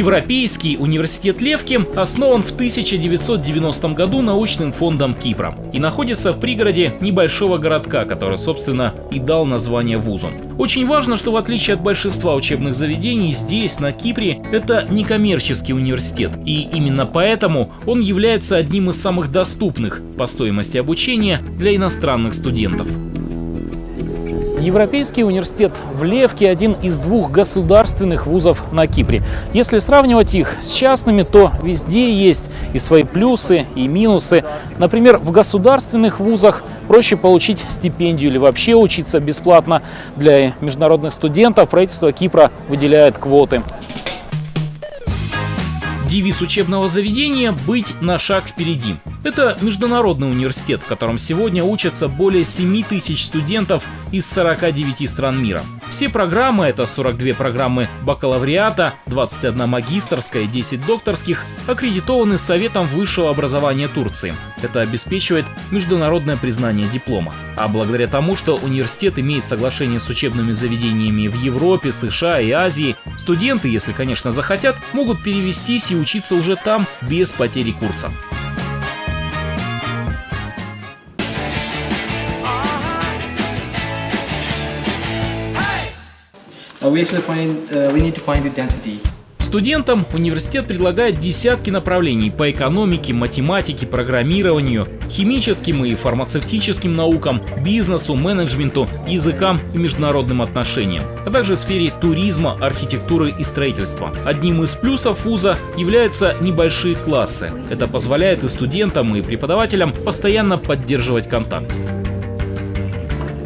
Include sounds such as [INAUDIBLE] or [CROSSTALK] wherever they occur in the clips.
Европейский университет Левки основан в 1990 году научным фондом Кипра и находится в пригороде небольшого городка, который, собственно, и дал название вузу. Очень важно, что в отличие от большинства учебных заведений, здесь, на Кипре, это некоммерческий университет, и именно поэтому он является одним из самых доступных по стоимости обучения для иностранных студентов. Европейский университет в Левке – один из двух государственных вузов на Кипре. Если сравнивать их с частными, то везде есть и свои плюсы, и минусы. Например, в государственных вузах проще получить стипендию или вообще учиться бесплатно. Для международных студентов правительство Кипра выделяет квоты. Девиз учебного заведения – быть на шаг впереди. Это международный университет, в котором сегодня учатся более 7 тысяч студентов из 49 стран мира. Все программы, это 42 программы бакалавриата, 21 магистрская, 10 докторских, аккредитованы Советом высшего образования Турции. Это обеспечивает международное признание диплома. А благодаря тому, что университет имеет соглашение с учебными заведениями в Европе, США и Азии, студенты, если, конечно, захотят, могут перевестись и учиться уже там без потери курса. Студентам университет предлагает десятки направлений по экономике, математике, программированию, химическим и фармацевтическим наукам, бизнесу, менеджменту, языкам и международным отношениям, а также в сфере туризма, архитектуры и строительства. Одним из плюсов вуза являются небольшие классы. Это позволяет и студентам, и преподавателям постоянно поддерживать контакт.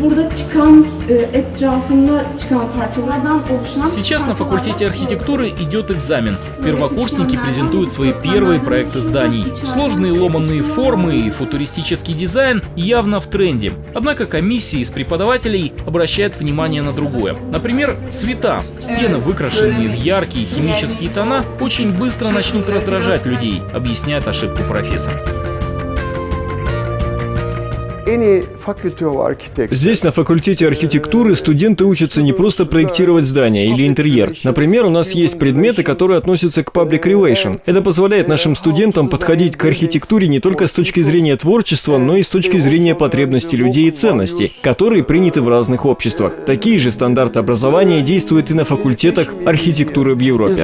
Burada çıkan e, etrafında çıkan parçalardan oluşan Сейчас на факультете архитектуры идет экзамен. Первокурсники презентуют свои первые проекты зданий. Сложные ломанные формы и футуристический дизайн явно в тренде. Однако комиссии из преподавателей обращают внимание на другое. Например, цвета. Стены, выкрашенные в яркие химические тона, очень быстро начнут раздражать людей, объясняет ошибку профессор. Здесь, на факультете архитектуры, студенты учатся не просто проектировать здания или интерьер. Например, у нас есть предметы, которые относятся к public relation. Это позволяет нашим студентам подходить к архитектуре не только с точки зрения творчества, но и с точки зрения потребностей людей и ценностей, которые приняты в разных обществах. Такие же стандарты образования действуют и на факультетах архитектуры в Европе.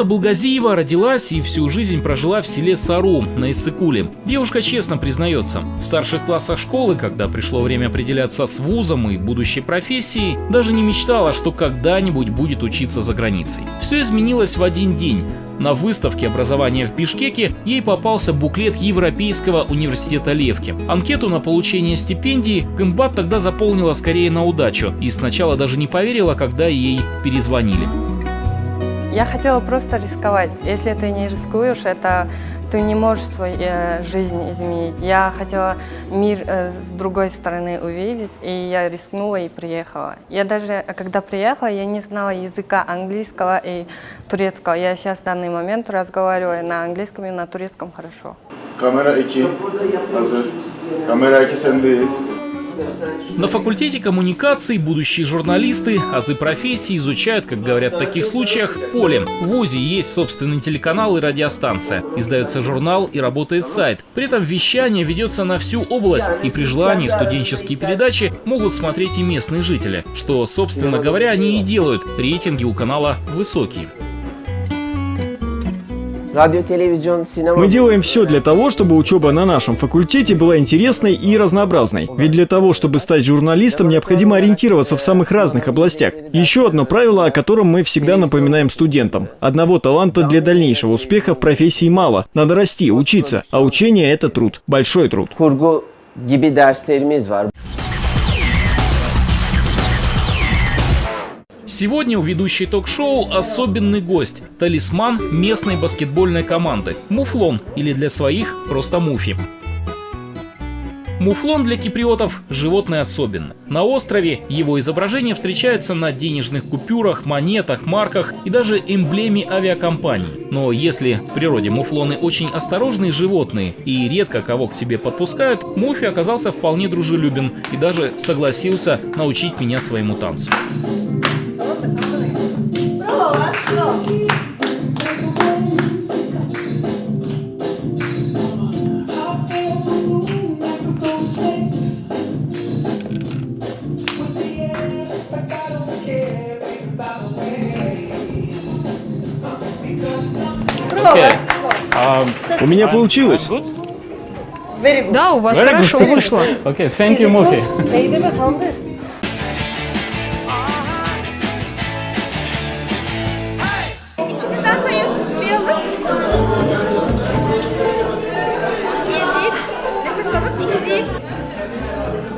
Кымбата Булгазиева родилась и всю жизнь прожила в селе Сару на Иссыкуле. Девушка честно признается, в старших классах школы, когда пришло время определяться с вузом и будущей профессией, даже не мечтала, что когда-нибудь будет учиться за границей. Все изменилось в один день. На выставке образования в Бишкеке ей попался буклет Европейского университета Левки. Анкету на получение стипендии Кымбат тогда заполнила скорее на удачу и сначала даже не поверила, когда ей перезвонили. Я хотела просто рисковать. Если ты не рискуешь, это ты не можешь свою э, жизнь изменить. Я хотела мир э, с другой стороны увидеть, и я рискнула и приехала. Я даже, когда приехала, я не знала языка английского и турецкого. Я сейчас в данный момент разговариваю на английском и на турецком хорошо. Камера 2 hazır. Kamera 2 sendeyiz. На факультете коммуникаций будущие журналисты азы профессии изучают, как говорят в таких случаях, поле. В ВУЗе есть собственный телеканал и радиостанция. Издается журнал и работает сайт. При этом вещание ведется на всю область, и при желании студенческие передачи могут смотреть и местные жители, что, собственно говоря, они и делают. Рейтинги у канала высокие. Мы делаем все для того, чтобы учеба на нашем факультете была интересной и разнообразной. Ведь для того, чтобы стать журналистом, необходимо ориентироваться в самых разных областях. Еще одно правило, о котором мы всегда напоминаем студентам. Одного таланта для дальнейшего успеха в профессии мало. Надо расти, учиться. А учение – это труд. Большой труд. Сегодня у ведущей ток-шоу особенный гость – талисман местной баскетбольной команды – Муфлон или для своих просто Муфи. Муфлон для киприотов – животное особенное. На острове его изображение встречается на денежных купюрах, монетах, марках и даже эмблеме авиакомпании. Но если в природе муфлоны очень осторожные животные и редко кого к себе подпускают, Муфи оказался вполне дружелюбен и даже согласился научить меня своему танцу. У меня получилось. Да, у вас хорошо вышло. [LAUGHS] Okay, thank you, Mufi.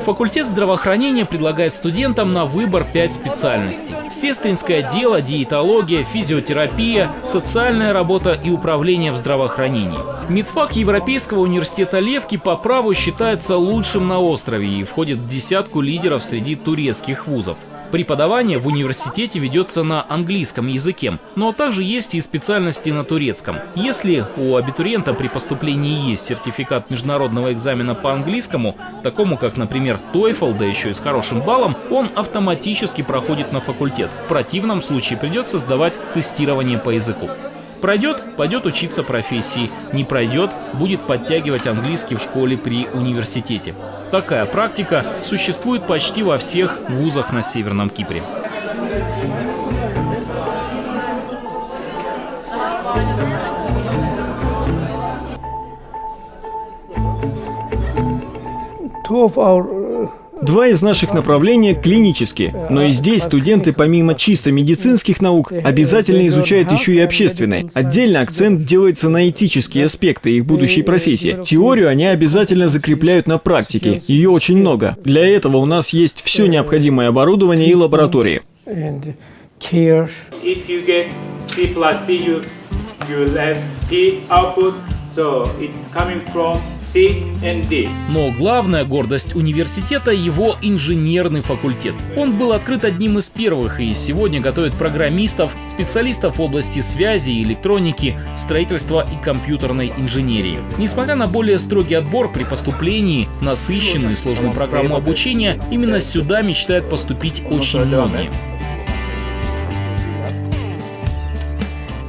Факультет здравоохранения предлагает студентам на выбор 5 специальностей. Сестринское дело, диетология, физиотерапия, социальная работа и управление в здравоохранении. Медфак Европейского университета Левки по праву считается лучшим на острове и входит в десятку лидеров среди турецких вузов. Преподавание в университете ведется на английском языке, но также есть и специальности на турецком. Если у абитуриента при поступлении есть сертификат международного экзамена по английскому, такому как, например, TOEFL, да еще и с хорошим баллом, он автоматически проходит на факультет. В противном случае придется сдавать тестирование по языку. Пройдет – пойдет учиться профессии. Не пройдет – будет подтягивать английский в школе при университете. Такая практика существует почти во всех вузах на Северном Кипре. Two of our Два из наших направления клинические, но и здесь студенты помимо чисто медицинских наук обязательно изучают еще и общественные. Отдельно акцент делается на этические аспекты их будущей профессии. Теорию они обязательно закрепляют на практике, ее очень много. Для этого у нас есть все необходимое оборудование и лаборатории. if you get C plus D, you, you have P output. So it's coming from C and D. Но главная гордость университета – его инженерный факультет. Он был открыт одним из первых и сегодня готовит программистов, специалистов в области связи, электроники, строительства и компьютерной инженерии. Несмотря на более строгий отбор при поступлении, насыщенную и сложную программу обучения, именно сюда мечтают поступить очень многие.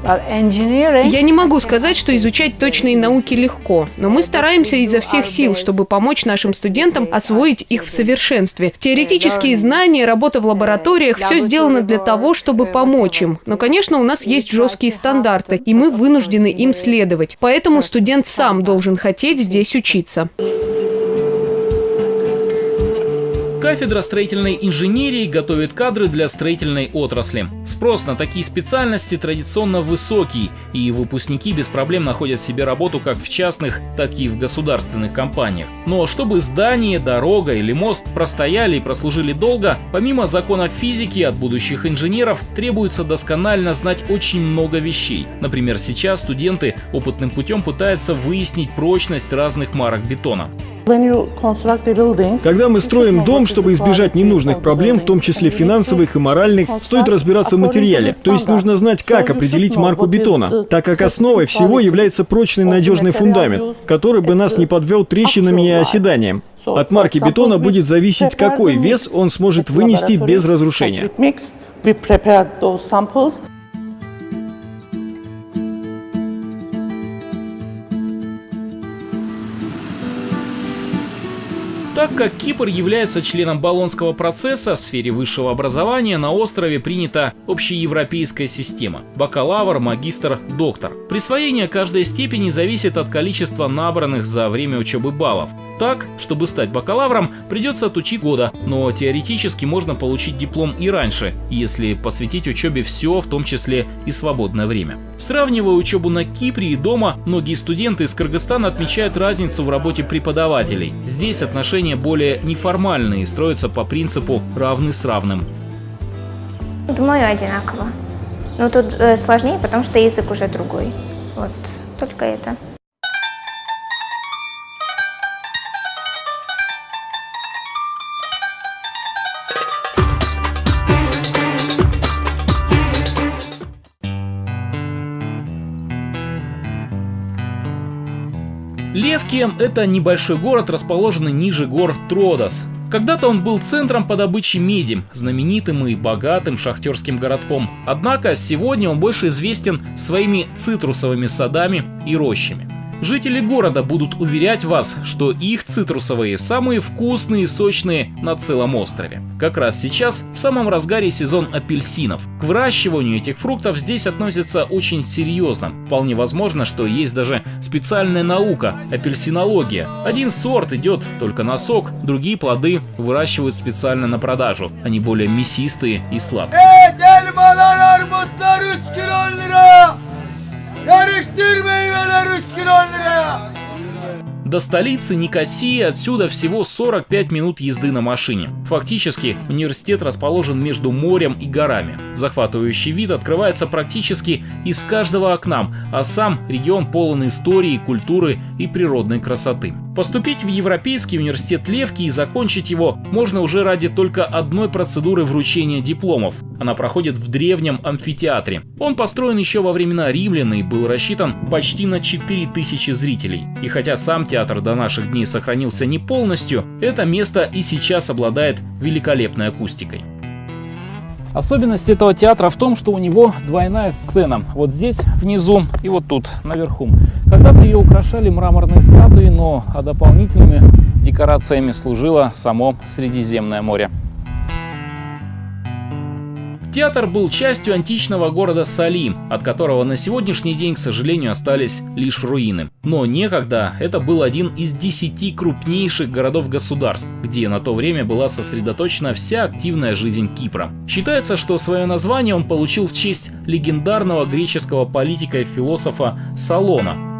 Я не могу сказать, что изучать точные науки легко, но мы стараемся изо всех сил, чтобы помочь нашим студентам освоить их в совершенстве. Теоретические знания, работа в лабораториях – все сделано для того, чтобы помочь им. Но, конечно, у нас есть жесткие стандарты, и мы вынуждены им следовать. Поэтому студент сам должен хотеть здесь учиться. Кафедра строительной инженерии готовит кадры для строительной отрасли. Спрос на такие специальности традиционно высокий, и выпускники без проблем находят себе работу как в частных, так и в государственных компаниях. Но чтобы здание, дорога или мост простояли и прослужили долго, помимо законов физики от будущих инженеров требуется досконально знать очень много вещей. Например, сейчас студенты опытным путем пытаются выяснить прочность разных марок бетона. Когда мы строим дом, чтобы избежать ненужных проблем, в том числе финансовых и моральных, стоит разбираться в материале. То есть нужно знать, как определить марку бетона, так как основой всего является прочный надежный фундамент, который бы нас не подвел трещинами и оседанием. От марки бетона будет зависеть, какой вес он сможет вынести без разрушения. Так как Кипр является членом Болонского процесса в сфере высшего образования, на острове принята общеевропейская система – бакалавр, магистр, доктор. Присвоение каждой степени зависит от количества набранных за время учебы баллов. Так, чтобы стать бакалавром, придется отучить года, но теоретически можно получить диплом и раньше, если посвятить учебе все, в том числе и свободное время. Сравнивая учебу на Кипре и дома, многие студенты из Кыргызстана отмечают разницу в работе преподавателей. Здесь отношения более неформальные, строятся по принципу «равны с равным». Думаю, одинаково. Но тут э, сложнее, потому что язык уже другой. Вот, только это. Левки – это небольшой город, расположенный ниже гор Тродос. Когда-то он был центром по добыче меди, знаменитым и богатым шахтерским городком. Однако сегодня он больше известен своими цитрусовыми садами и рощами. Жители города будут уверять вас, что их цитрусовые самые вкусные и сочные на целом острове. Как раз сейчас в самом разгаре сезон апельсинов. К выращиванию этих фруктов здесь относятся очень серьезно. Вполне возможно, что есть даже специальная наука – апельсинология. Один сорт идет только на сок, другие плоды выращивают специально на продажу. Они более мясистые и сладкие. Karıştır meyveler 3 kilo liraya. До столицы Никосии отсюда всего 45 минут езды на машине. Фактически, университет расположен между морем и горами. Захватывающий вид открывается практически из каждого окна, а сам регион полон истории, культуры и природной красоты. Поступить в Европейский университет Левки и закончить его можно уже ради только одной процедуры вручения дипломов. Она проходит в древнем амфитеатре. Он построен еще во времена римлян и был рассчитан почти на 4000 зрителей. И хотя сам театр до наших дней сохранился не полностью, это место и сейчас обладает великолепной акустикой. Особенность этого театра в том, что у него двойная сцена. Вот здесь внизу и вот тут наверху. Когда-то ее украшали мраморные статуи, но а дополнительными декорациями служило само Средиземное море. Театр был частью античного города Салим, от которого на сегодняшний день, к сожалению, остались лишь руины. Но некогда это был один из десяти крупнейших городов-государств, где на то время была сосредоточена вся активная жизнь Кипра. Считается, что свое название он получил в честь легендарного греческого политика и философа Салона,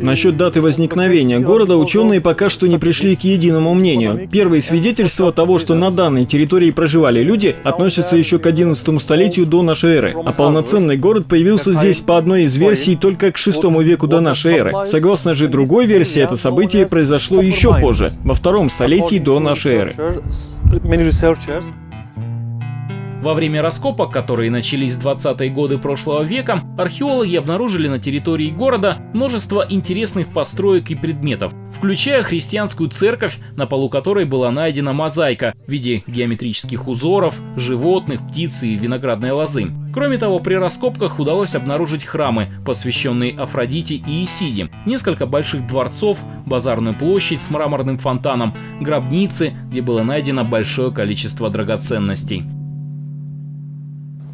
Насчет даты возникновения города ученые пока что не пришли к единому мнению. Первые свидетельства того, что на данной территории проживали люди, относятся еще к 11 столетию до нашей эры. А полноценный город появился здесь по одной из версий только к 6 веку до нашей эры. Согласно же другой версии, это событие произошло еще позже, во втором столетии до нашей эры. Во время раскопок, которые начались в 20-е годы прошлого века, археологи обнаружили на территории города множество интересных построек и предметов, включая христианскую церковь, на полу которой была найдена мозаика в виде геометрических узоров, животных, птиц и виноградной лозы. Кроме того, при раскопках удалось обнаружить храмы, посвященные Афродите и Исиде, несколько больших дворцов, базарную площадь с мраморным фонтаном, гробницы, где было найдено большое количество драгоценностей.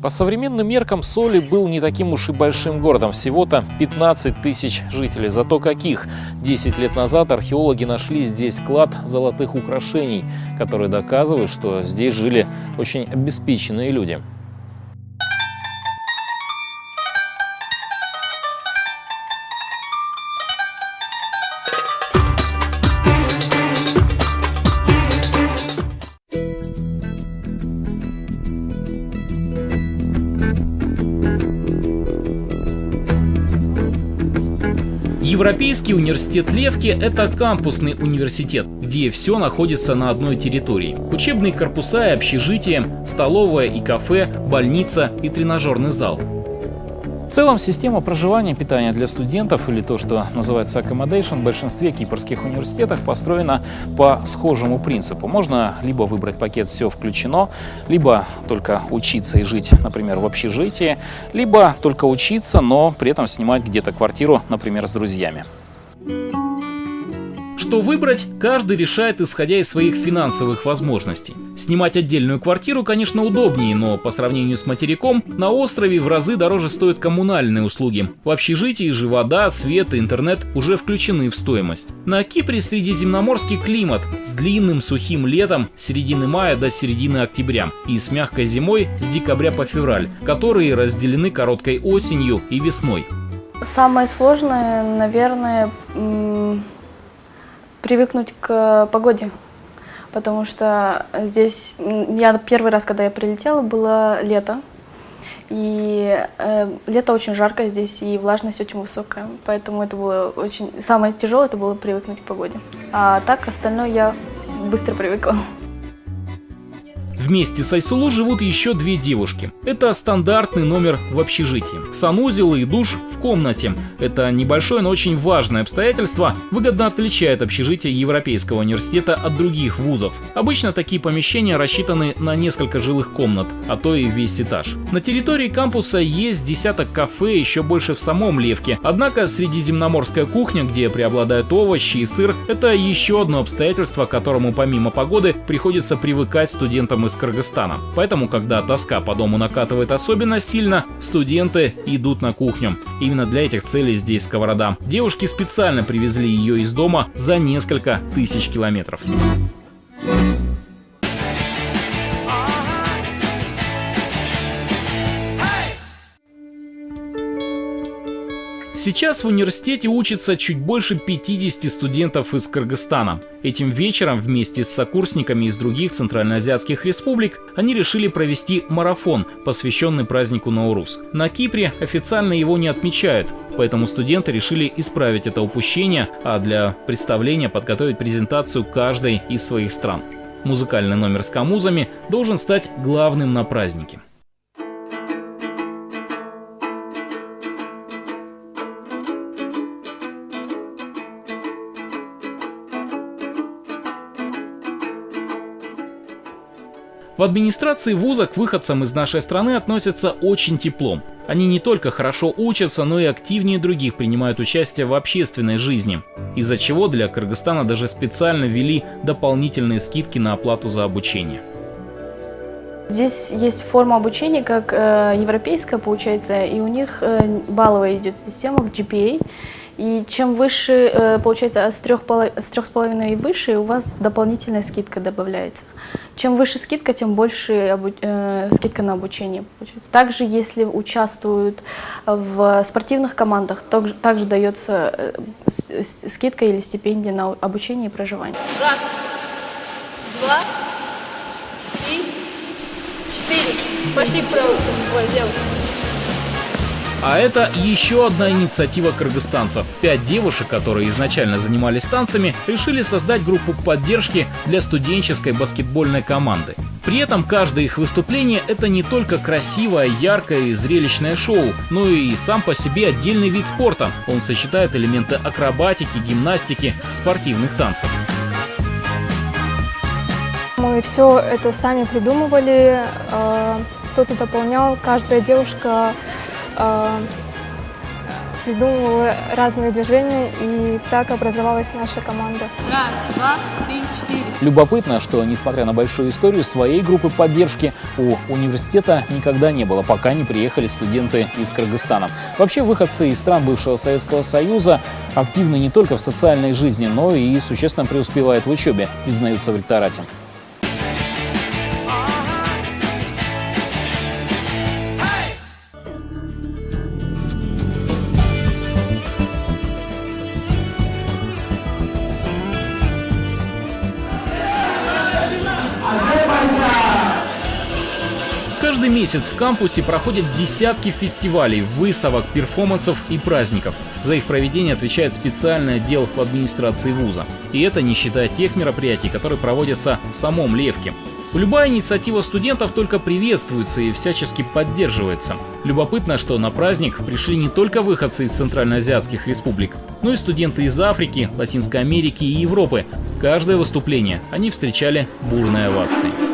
По современным меркам Соли был не таким уж и большим городом, всего-то 15 тысяч жителей. Зато каких? 10 лет назад археологи нашли здесь клад золотых украшений, которые доказывают, что здесь жили очень обеспеченные люди. Европейский университет Левки – это кампусный университет, где все находится на одной территории. Учебные корпуса и общежития, столовая и кафе, больница и тренажерный зал. В целом, система проживания и питания для студентов, или то, что называется accommodation, в большинстве кипрских университетах построена по схожему принципу. Можно либо выбрать пакет «все включено», либо только учиться и жить, например, в общежитии, либо только учиться, но при этом снимать где-то квартиру, например, с друзьями. Что выбрать, каждый решает исходя из своих финансовых возможностей. Снимать отдельную квартиру, конечно, удобнее, но по сравнению с материком, на острове в разы дороже стоят коммунальные услуги. В общежитии же вода, свет и интернет уже включены в стоимость. На Кипре средиземноморский климат с длинным сухим летом с середины мая до середины октября и с мягкой зимой с декабря по февраль, которые разделены короткой осенью и весной. Самое сложное, наверное, привыкнуть к погоде, потому что здесь, я первый раз, когда я прилетела, было лето, и э, лето очень жарко здесь, и влажность очень высокая, поэтому это было очень... Самое тяжелое это было привыкнуть к погоде. А так остальное я быстро привыкла. Вместе с Айсулу живут еще две девушки. Это стандартный номер в общежитии. Санузел и душ в комнате. Это небольшое, но очень важное обстоятельство, выгодно отличает общежитие Европейского университета от других вузов. Обычно такие помещения рассчитаны на несколько жилых комнат, а то и весь этаж. На территории кампуса есть десяток кафе, еще больше в самом Левке. Однако средиземноморская кухня, где преобладают овощи и сыр, это еще одно обстоятельство, к которому помимо погоды приходится привыкать студентам из Кыргызстана. Поэтому, когда тоска по дому накатывает особенно сильно, студенты идут на кухню. Именно для этих целей здесь сковорода. Девушки специально привезли ее из дома за несколько тысяч километров. Сейчас в университете учатся чуть больше 50 студентов из Кыргызстана. Этим вечером вместе с сокурсниками из других центральноазиатских республик они решили провести марафон, посвященный празднику Наурус. На Кипре официально его не отмечают, поэтому студенты решили исправить это упущение, а для представления подготовить презентацию каждой из своих стран. Музыкальный номер с камузами должен стать главным на празднике. В администрации вуза к выходцам из нашей страны относятся очень тепло. Они не только хорошо учатся, но и активнее других принимают участие в общественной жизни, из-за чего для Кыргызстана даже специально ввели дополнительные скидки на оплату за обучение. Здесь есть форма обучения, как э, европейская получается, и у них э, балловая идет система GPA. И чем выше, э, получается, с трех, с трех с половиной и выше, у вас дополнительная скидка добавляется. Чем выше скидка, тем больше обу э, скидка на обучение получается. Также, если участвуют в спортивных командах, также, также дается э, скидка или стипендия на обучение и проживание. Раз, два, три, четыре. Пошли правую. А это еще одна инициатива кыргызстанцев. Пять девушек, которые изначально занимались танцами, решили создать группу поддержки для студенческой баскетбольной команды. При этом каждое их выступление – это не только красивое, яркое и зрелищное шоу, но и сам по себе отдельный вид спорта. Он сочетает элементы акробатики, гимнастики, спортивных танцев. Мы все это сами придумывали, э, кто-то дополнял, каждая девушка придумывала разные движения, и так образовалась наша команда. Раз, два, три, четыре. Любопытно, что, несмотря на большую историю, своей группы поддержки у университета никогда не было, пока не приехали студенты из Кыргызстана. Вообще, выходцы из стран бывшего Советского Союза активны не только в социальной жизни, но и существенно преуспевают в учебе, признаются в ректорате. Месяц в кампусе проходят десятки фестивалей, выставок, перформансов и праздников. За их проведение отвечает специальный отдел в администрации вуза. И это не считая тех мероприятий, которые проводятся в самом Левке. Любая инициатива студентов только приветствуется и всячески поддерживается. Любопытно, что на праздник пришли не только выходцы из центральноазиатских республик, но и студенты из Африки, Латинской Америки и Европы. Каждое выступление они встречали бурной овацией.